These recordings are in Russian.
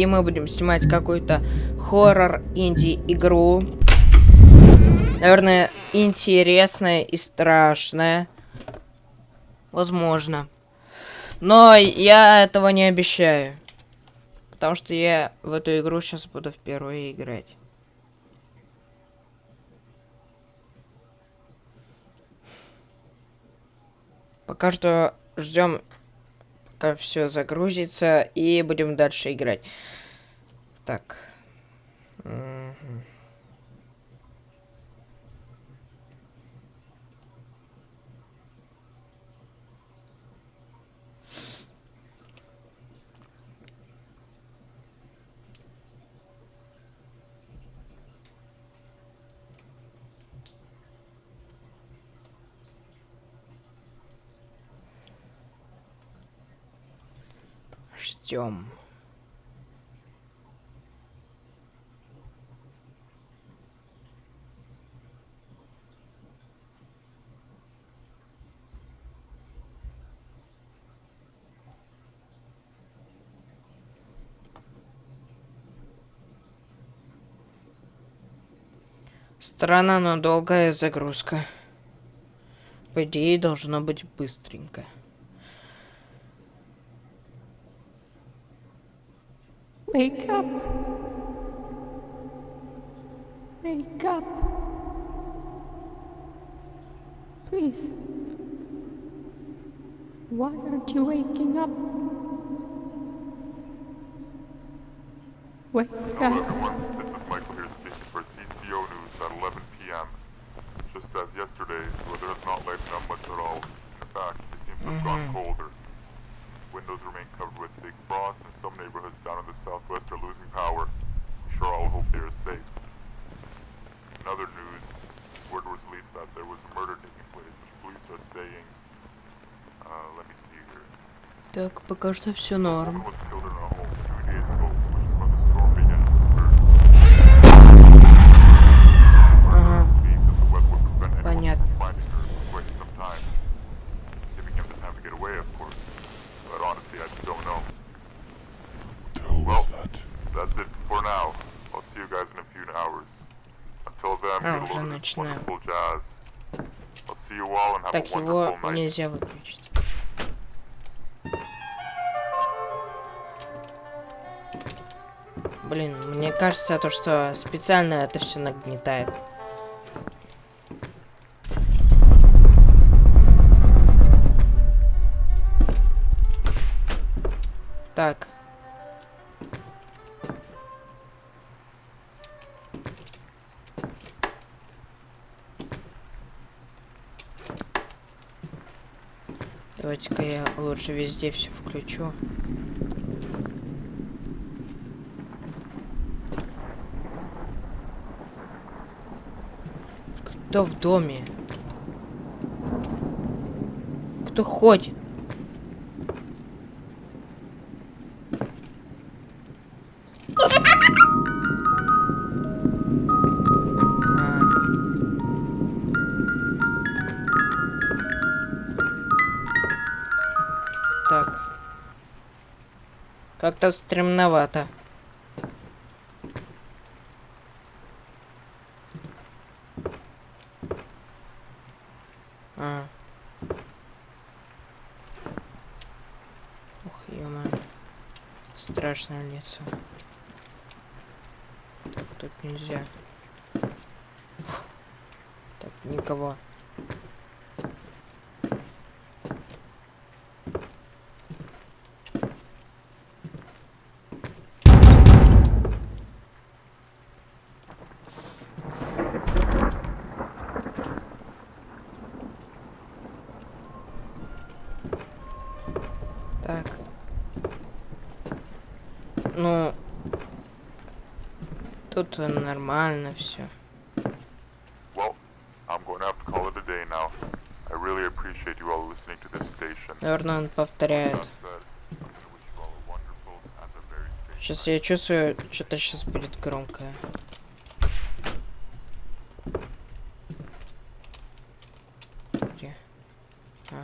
и мы будем снимать какую-то хоррор инди-игру. Наверное, интересная и страшная. Возможно. Но я этого не обещаю. Потому что я в эту игру сейчас буду впервые играть. Пока что ждем, пока все загрузится, и будем дальше играть. Так. Угу. Ждем. Странно, но долгая загрузка. По идее, должно быть быстренько. Wake up. Wake up. Please. Why aren't you waking up? Wake up. This is Michael here speaking for CCO News at 11 p.m. Just as yesterday, the weather has not lightened up much at all. In fact, it seems to have gone mm-hmm. colder. Windows remain covered with thick frost, and some neighborhoods down in the southwest are losing power. I'm sure all hope they are safe. In other news, word was released that there was a murder taking place, which police are saying. Uh, let me see here. Так, пока что все норм. Так, его нельзя выключить. Блин, мне кажется, то, что специально это все нагнетает. Давайте-ка я лучше везде все включу. Кто в доме? Кто ходит? Как-то стремновато. А. Ух, ё Страшное лицо. Тут нельзя. Так, никого. A wonderful and a very safe Сейчас я чувствую, что-то сейчас будет громкое. Где? А.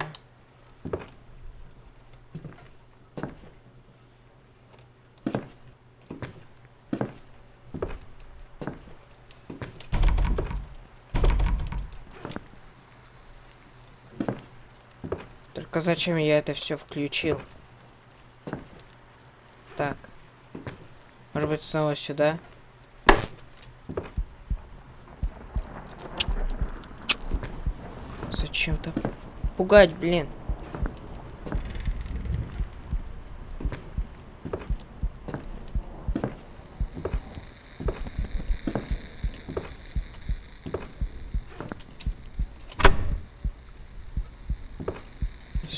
Только зачем я это все включил? Так. Может быть, снова сюда? Зачем-то пугать, блин.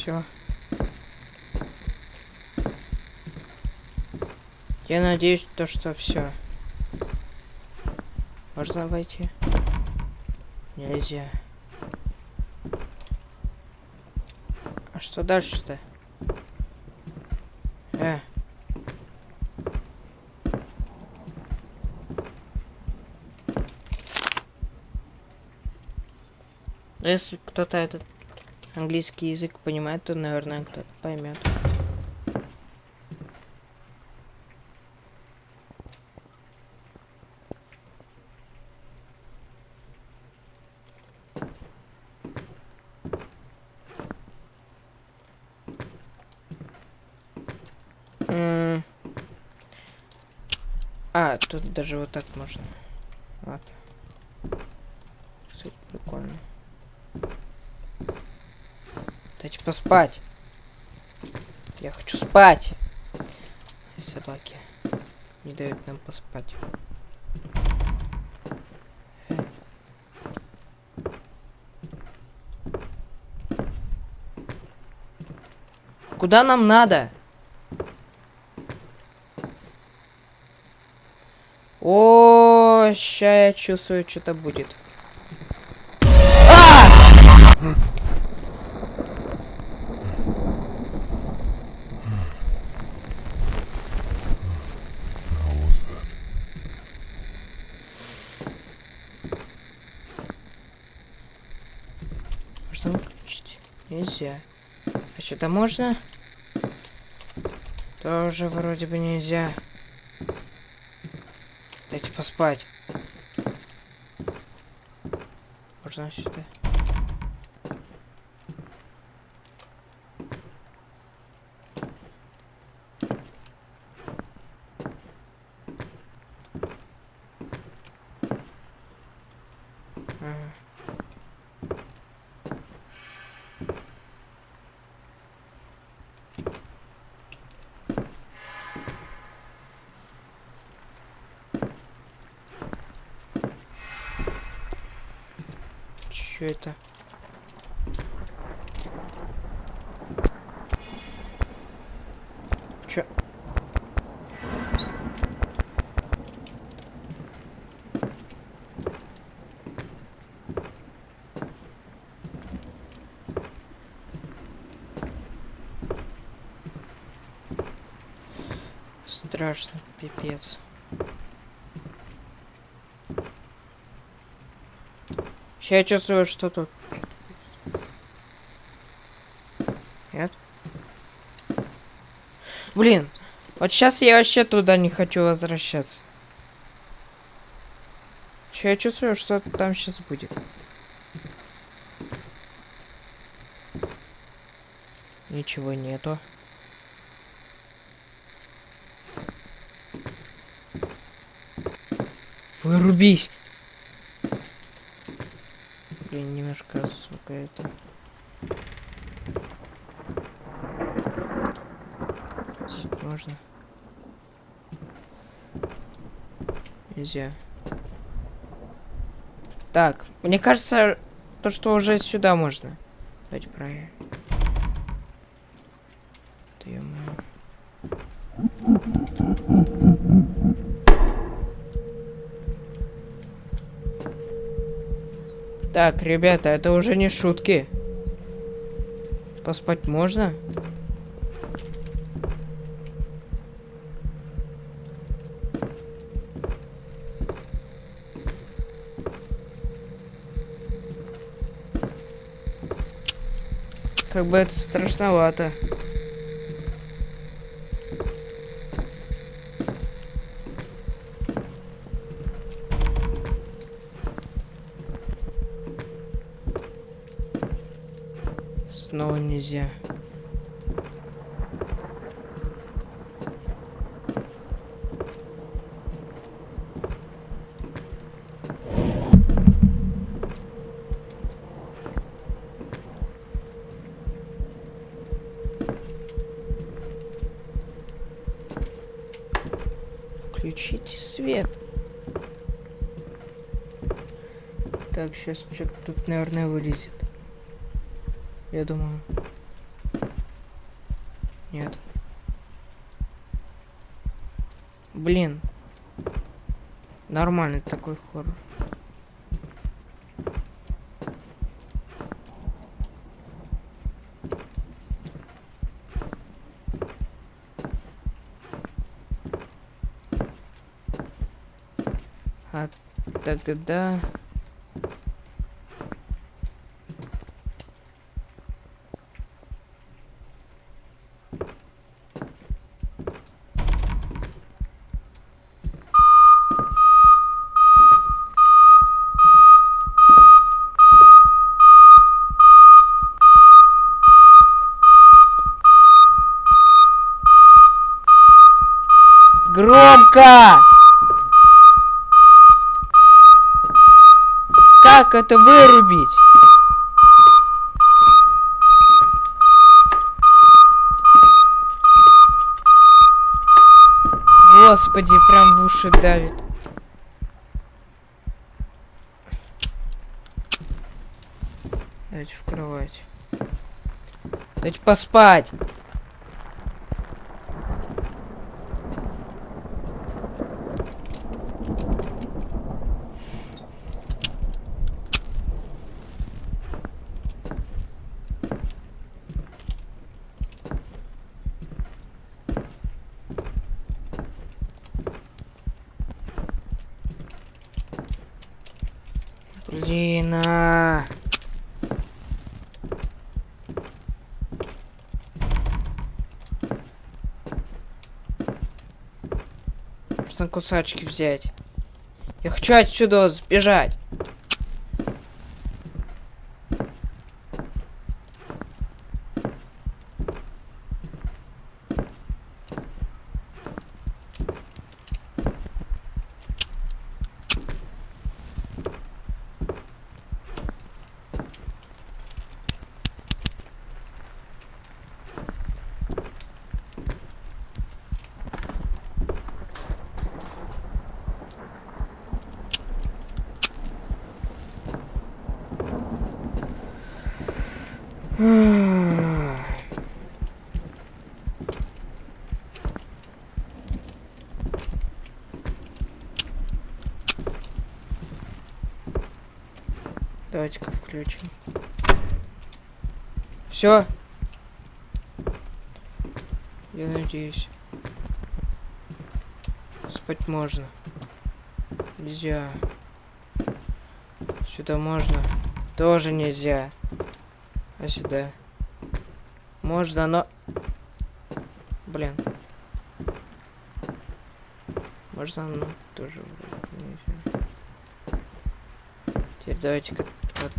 Все. Я надеюсь, то, что все. Можно войти? Нельзя. А что дальше-то? Э. Если кто-то этот английский язык понимает, то, наверное, кто-то поймет. А, тут даже вот так можно. Ладно. Кстати, прикольно. Дайте поспать. Я хочу спать. Собаки не дают нам поспать. Куда нам надо? О, ща я чувствую, что-то будет. That? Можно выключить? Нельзя. А что-то можно? Тоже вроде бы нельзя. Дайте поспать. Можно сюда? Ага. Чё это? Чё? Страшно, пипец. Сейчас я чувствую, что тут. Нет? Блин, вот сейчас я вообще туда не хочу возвращаться. Сейчас я чувствую, что там сейчас будет. Ничего нету. Вырубись! Блин, немножко, сука, это... Сюда можно? Нельзя. Так, мне кажется, то, что уже сюда можно. Давайте проверим. Да ё-моё. Так, ребята, это уже не шутки. Поспать можно? Как бы это страшновато. Нельзя. Включите свет. Так, сейчас что-то тут, наверное, вылезет. Я думаю. Нет. Блин. Нормальный такой хоррор. А тогда... Громко! Как это вырубить? Господи, прям в уши давит. Давайте в кровать. Давайте поспать. Блин, а. Можно кусачки взять. Я хочу отсюда сбежать. Давайте-ка включим. Все. Я надеюсь. Спать можно. Нельзя. Сюда можно. Тоже нельзя. А сюда? Можно, но... Блин. Можно, но тоже. Теперь давайте-ка... вот.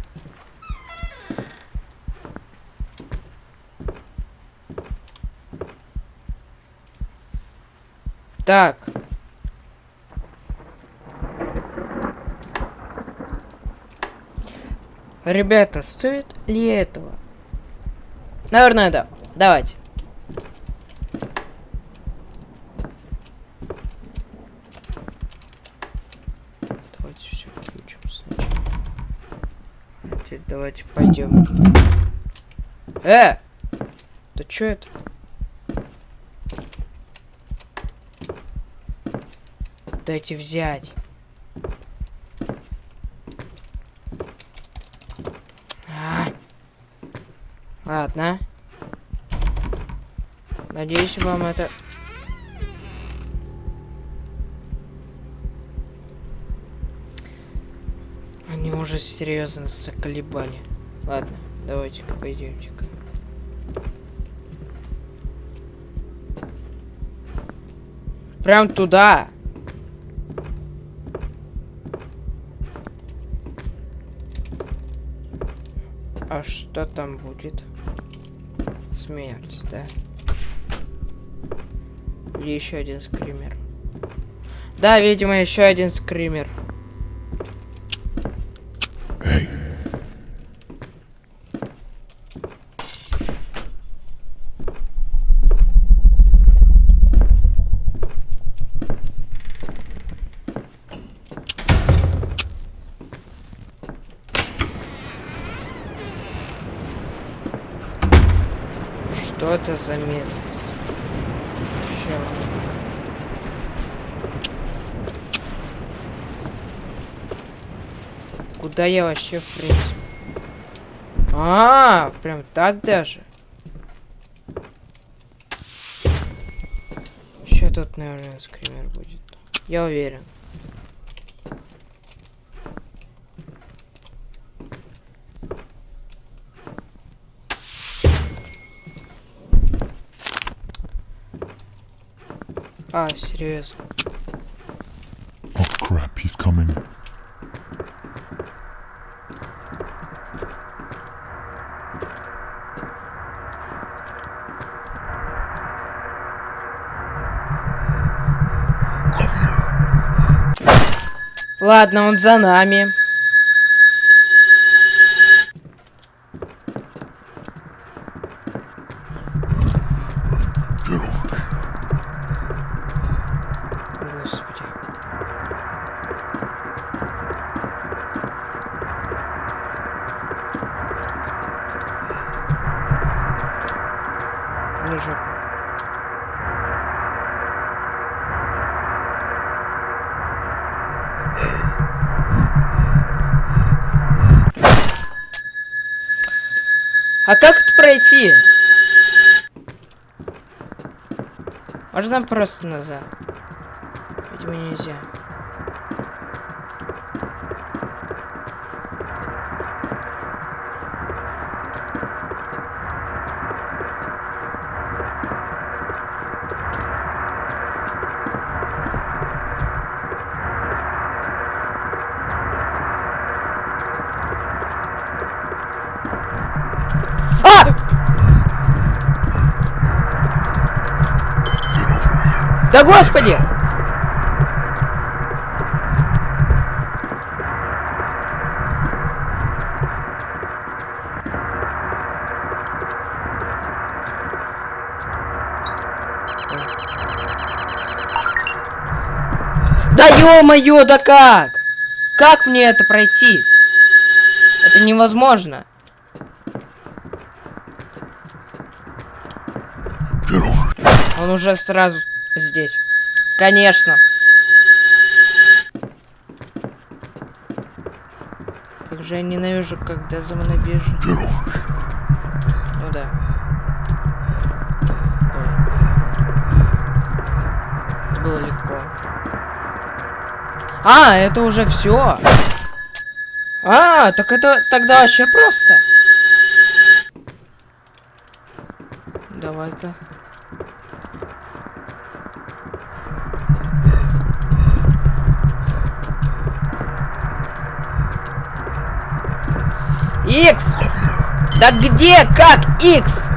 Так. Ребята, стоит ли этого? Наверное, да. Давайте. Давайте все включим сначала. Давайте пойдем. Э! Да что это? Дайте взять. А. Ладно. Надеюсь, вам это... Они уже серьезно заколебали. Ладно, давайте-ка пойдемте-ка. Прям туда. А что там будет? Смерть, да? Или еще один скример? Да, видимо, еще один скример. Hey, Что это за местность? Ща. Куда я вообще в принципе? А, прям так даже. Еще тут, наверное, скример будет. Я уверен. А, серьезно. oh crap, he's coming. Come here. Ладно, он за нами. Жопа. А как это пройти? Можно просто назад? Видимо, нельзя. А! Да господи! Да ё-моё, да как? Как мне это пройти? Это невозможно. Он уже сразу здесь. Конечно. Как же я ненавижу, когда за мной бежит. Ну да. Это было легко. А, это уже все. А, так это тогда вообще просто. Давай-ка. Икс! Да где? Как? Икс!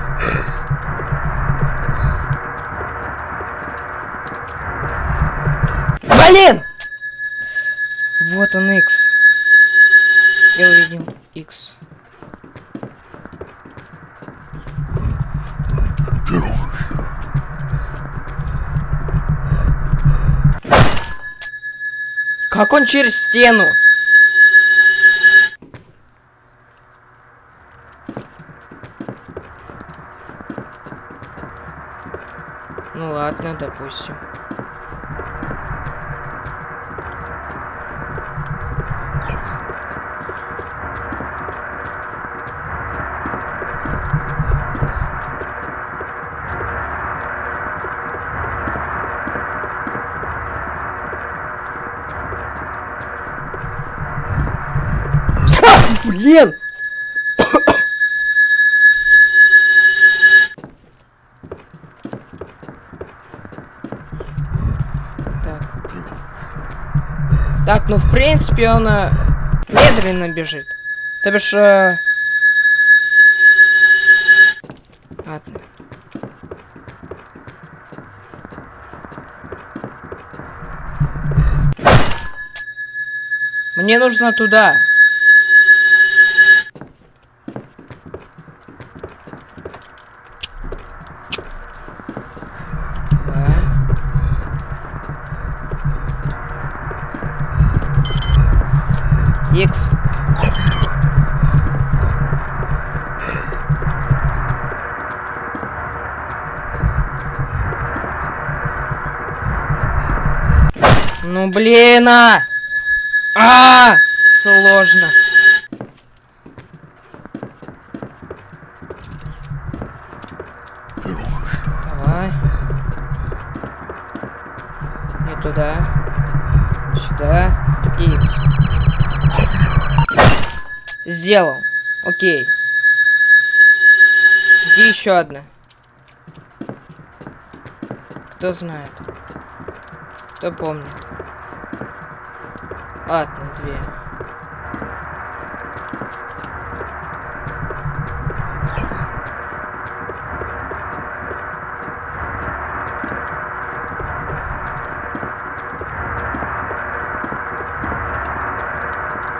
Блин! Вот он Икс. Я увидел Икс. Как он через стену? Ну допустим. Так, ну в принципе он э, медленно бежит. То бишь... Э... Ладно. Мне нужно туда. Блин, а! А! Сложно. Давай. Не туда. Сюда. Икс. Сделал. Окей. Где еще одна? Кто знает? Кто помнит? Ладно, две.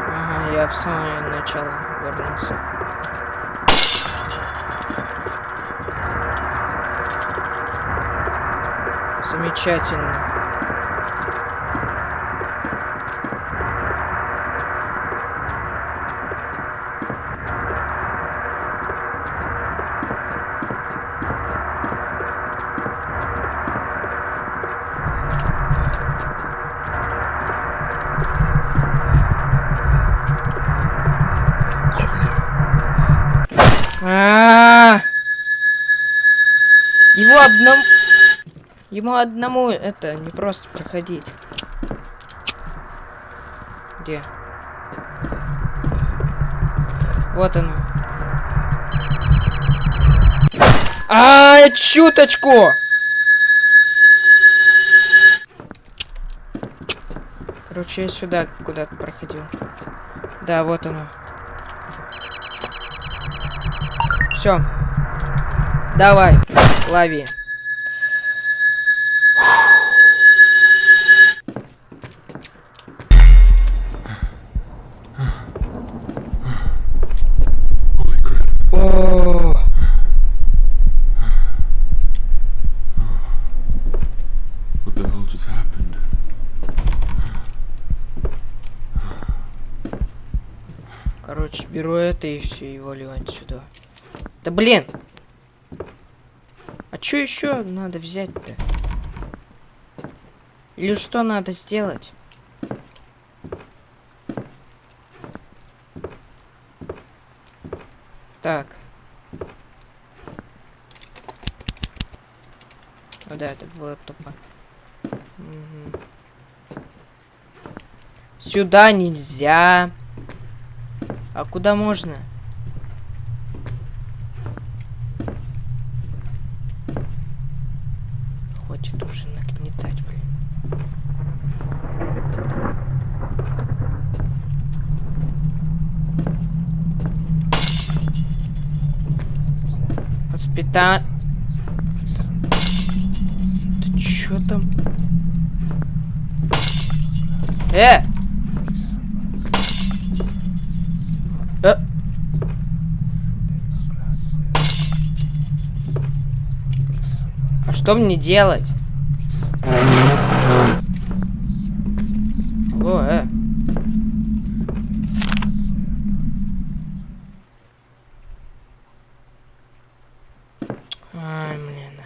Ага, я в самое начало вернулся. Замечательно. А, Его одному... Ему одному это не просто проходить. Где? Вот оно. А, чуточку! Короче, я сюда куда-то проходил. Да, вот оно. Все. Давай, лови. Короче, беру это и все, и валю отсюда. Да блин! Что еще надо взять-то? Или что надо сделать? Так. Ну да, это было тупо. Мгм. Сюда нельзя. А куда можно? Хватит уже нагнетать, блин. Воспита... Ты чё там? Э! Э! А что мне делать? Алло, э. Ай, блин.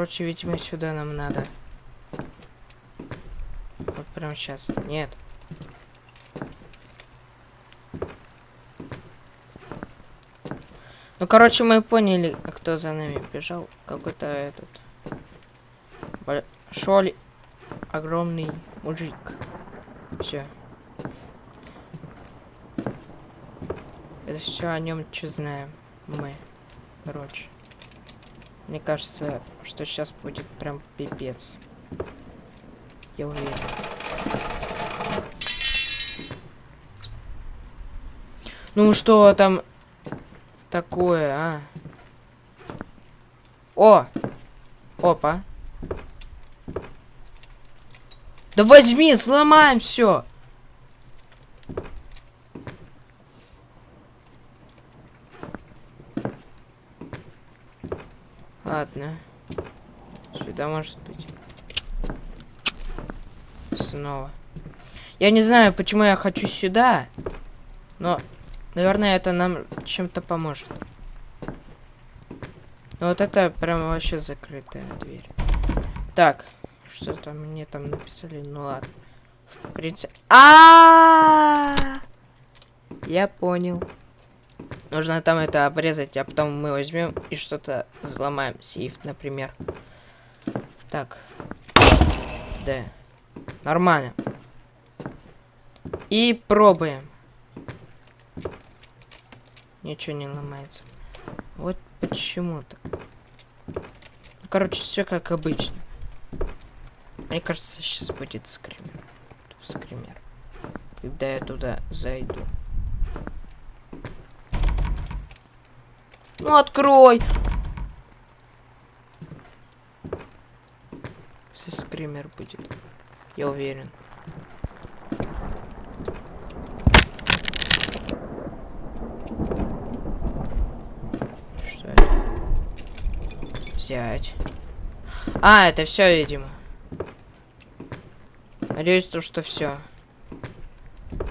Короче, видимо, сюда нам надо. Вот прямо сейчас. Нет. Ну, короче, мы поняли, кто за нами бежал. Какой-то этот... Большой, огромный мужик. Все. Это все о нем что знаем мы. Короче. Мне кажется, что сейчас будет прям пипец. Я уверен. Ну что там такое, а? О! Опа. Да возьми, сломаем все. Ладно. Сюда может быть. Снова. Я не знаю, почему я хочу сюда. Но, наверное, это нам чем-то поможет. Ну вот это прям вообще закрытая дверь. Так, что там мне там написали? Ну ладно. В принципе... а Я понял. Нужно там это обрезать, а потом мы возьмем и что-то взломаем. Сейф, например. Так. Да. Нормально. И пробуем. Ничего не ломается. Вот почему так. Короче, все как обычно. Мне кажется, сейчас будет скример. Скример. Когда я туда зайду. Открой! Сейчас скример будет. Я уверен. Что это? Взять. А, это все, видимо. Надеюсь, то, что все.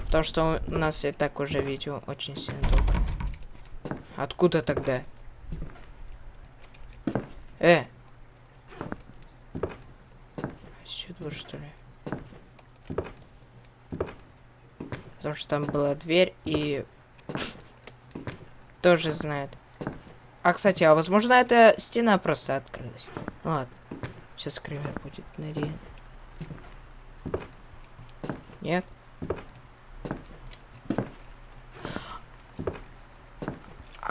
Потому что у нас и так уже видео очень сильно. Откуда тогда? Э! Сюда, что ли? Потому что там была дверь и... Тоже знает. А, кстати, а возможно, эта стена просто открылась. Ладно. Сейчас скример будет, надеюсь. Нет?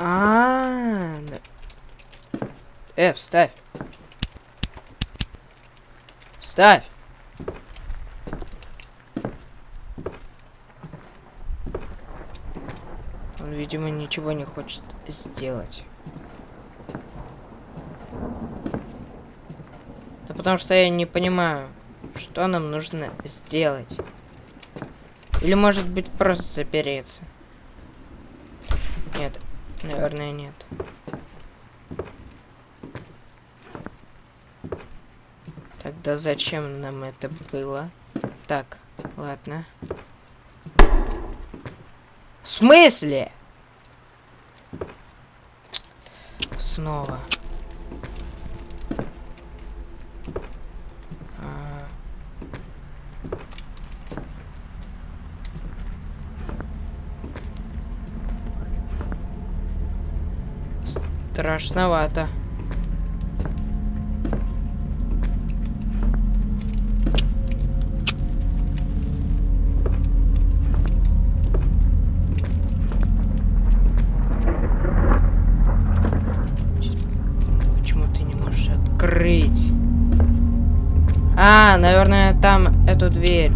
А, -а, -а. Э, вставь. Вставь. Он, видимо, ничего не хочет сделать. Да потому что я не понимаю, что нам нужно сделать. Или может быть просто запереться. Нет, наверное нет. Тогда зачем нам это было? Так, ладно. В смысле? Снова. А. Страшновато. А, наверное, там эту дверь.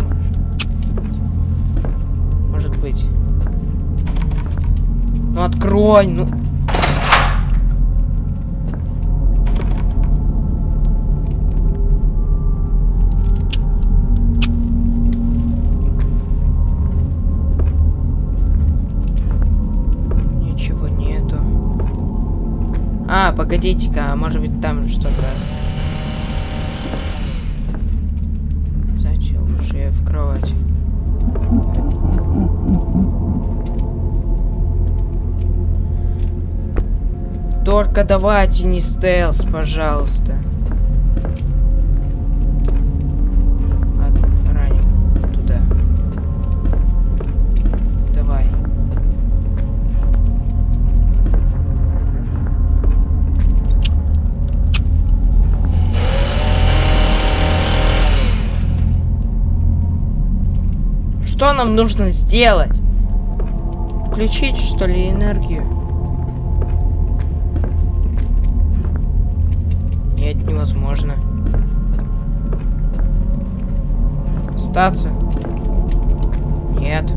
Может быть. Ну открой, ну. Ничего нету. А, погодите-ка, а может быть там что-то. Зачем лучше я в кровать? Давайте не стелс, пожалуйста. Раним. Давай. Что нам нужно сделать? Включить, что ли, энергию? Нет, невозможно. Остаться? Нет.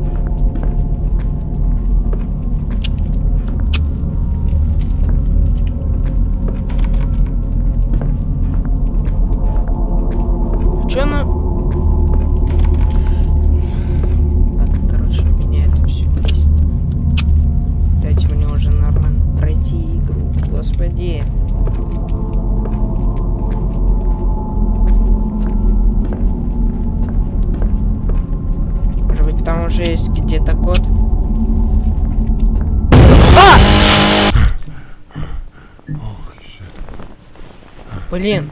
Надо-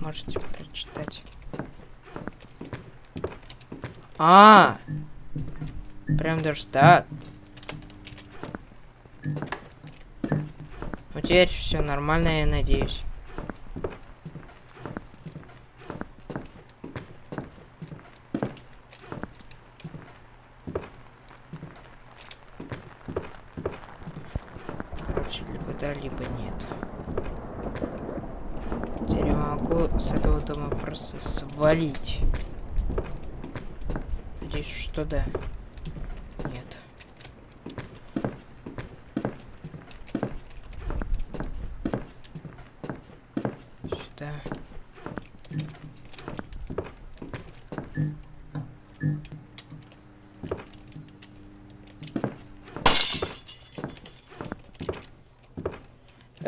Можете прочитать. А, прям даже так. Ну теперь все нормально, я надеюсь. Короче, либо да, либо нет. Теперь я могу с этого дома просто свалить. Надеюсь, что да.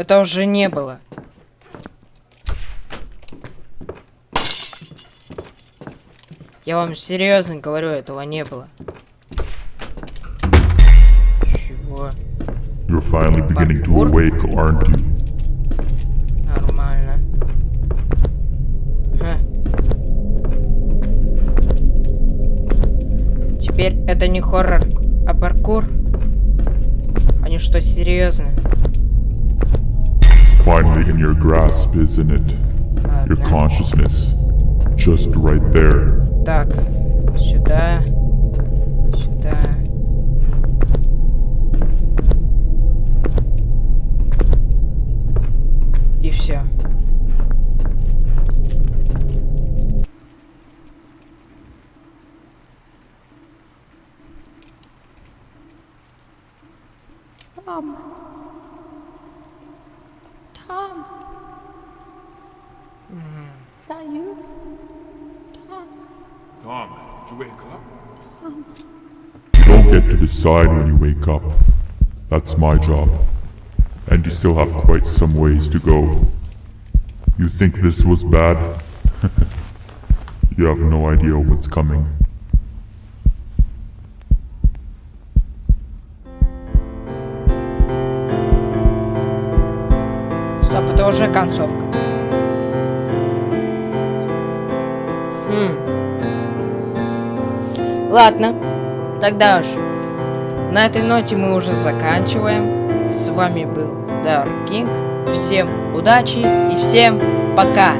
Это уже не было. Я вам серьезно говорю, этого не было. Чего? You're finally beginning to Parkour? awake, aren't you? Нормально. Ха. Теперь это не хоррор, а паркур. Они что, серьезно? It's finally in your grasp, isn't it? Your Ладно. consciousness. Just right there. Так, сюда, сюда. И все. Tom. decide when you wake up. That's my job. And you still have quite some ways to go. You think this was bad? you have no idea what's coming. Стоп, это уже концовка. Хм. Ладно, тогда уж. На этой ноте мы уже заканчиваем. С вами был Dark King. Всем удачи и всем пока.